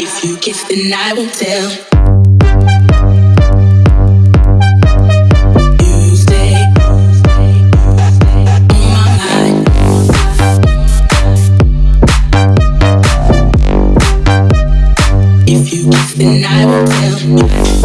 If you kiss, then I will tell. And I will tell you.